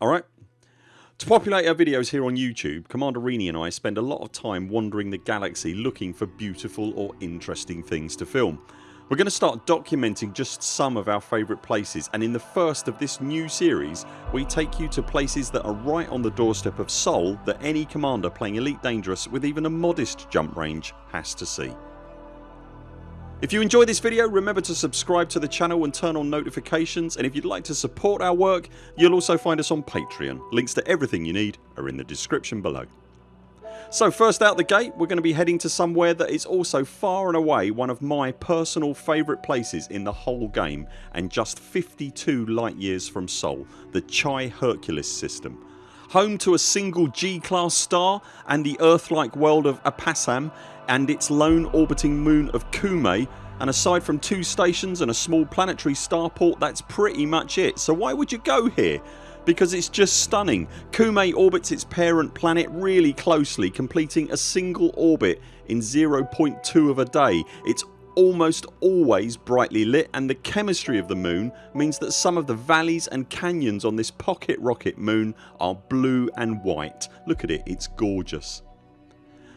alright? To populate our videos here on YouTube Commander Rini and I spend a lot of time wandering the galaxy looking for beautiful or interesting things to film. We're going to start documenting just some of our favourite places and in the first of this new series we take you to places that are right on the doorstep of Sol that any commander playing Elite Dangerous with even a modest jump range has to see. If you enjoyed this video remember to subscribe to the channel and turn on notifications and if you'd like to support our work you'll also find us on Patreon. Links to everything you need are in the description below. So first out the gate we're going to be heading to somewhere that is also far and away one of my personal favourite places in the whole game and just 52 light years from Sol the Chi Herculis system. Home to a single G class star and the Earth-like world of Apasam and its lone orbiting moon of Kume and aside from two stations and a small planetary starport that's pretty much it. So why would you go here? because it's just stunning. Kume orbits its parent planet really closely completing a single orbit in 0.2 of a day. It's almost always brightly lit and the chemistry of the moon means that some of the valleys and canyons on this pocket rocket moon are blue and white. Look at it, it's gorgeous.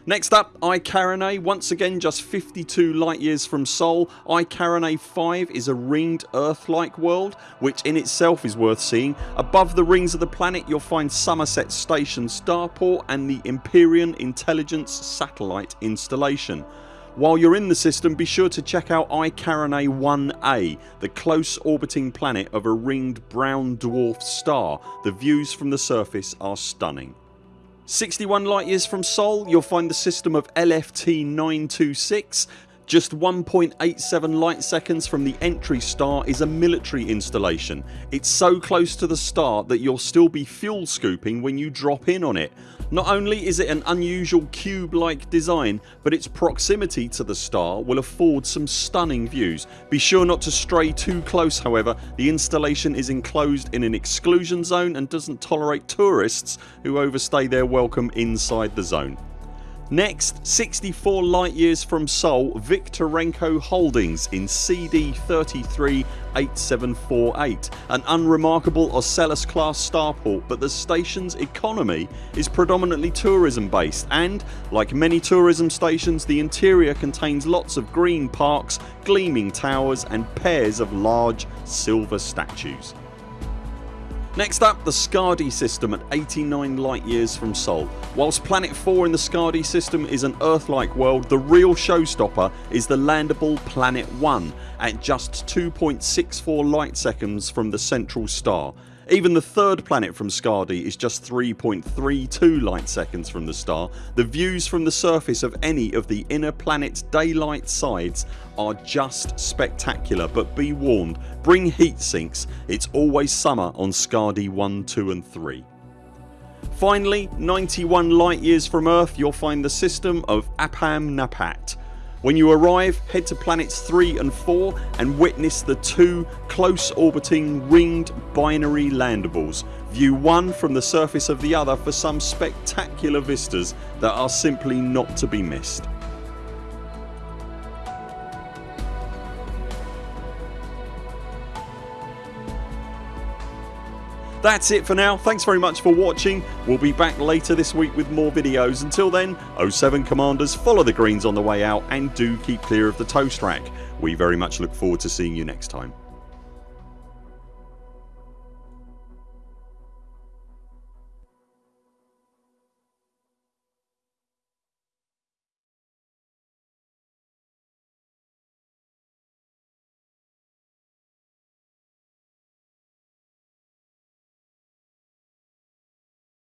Next up I Carinae once again just 52 light years from Sol. I Carinae 5 is a ringed earth like world which in itself is worth seeing. Above the rings of the planet you'll find Somerset Station starport and the Empyrean Intelligence satellite installation. While you're in the system be sure to check out I Carinae 1A the close orbiting planet of a ringed brown dwarf star. The views from the surface are stunning. 61 light years from Sol you'll find the system of LFT 926 just 1.87 light seconds from the entry star is a military installation. It's so close to the star that you'll still be fuel scooping when you drop in on it. Not only is it an unusual cube like design but its proximity to the star will afford some stunning views. Be sure not to stray too close however. The installation is enclosed in an exclusion zone and doesn't tolerate tourists who overstay their welcome inside the zone. Next 64 light years from Sol Viktorenko Holdings in CD 338748 an unremarkable Ocellus class starport but the station's economy is predominantly tourism based and like many tourism stations the interior contains lots of green parks, gleaming towers and pairs of large silver statues. Next up the Skadi system at 89 light years from Sol. Whilst Planet 4 in the Skadi system is an Earth-like world the real showstopper is the landable Planet 1 at just 2.64 light seconds from the central star even the third planet from Skadi is just 3.32 light seconds from the star. The views from the surface of any of the inner planet's daylight sides are just spectacular but be warned bring heat sinks it's always summer on Skadi 1, 2 and 3. Finally 91 light years from Earth you'll find the system of Apam Napat when you arrive head to planets 3 and 4 and witness the two close orbiting ringed binary landables. View one from the surface of the other for some spectacular vistas that are simply not to be missed. That's it for now. Thanks very much for watching. We'll be back later this week with more videos. Until then 0 7 CMDRs follow the greens on the way out and do keep clear of the toast rack. We very much look forward to seeing you next time.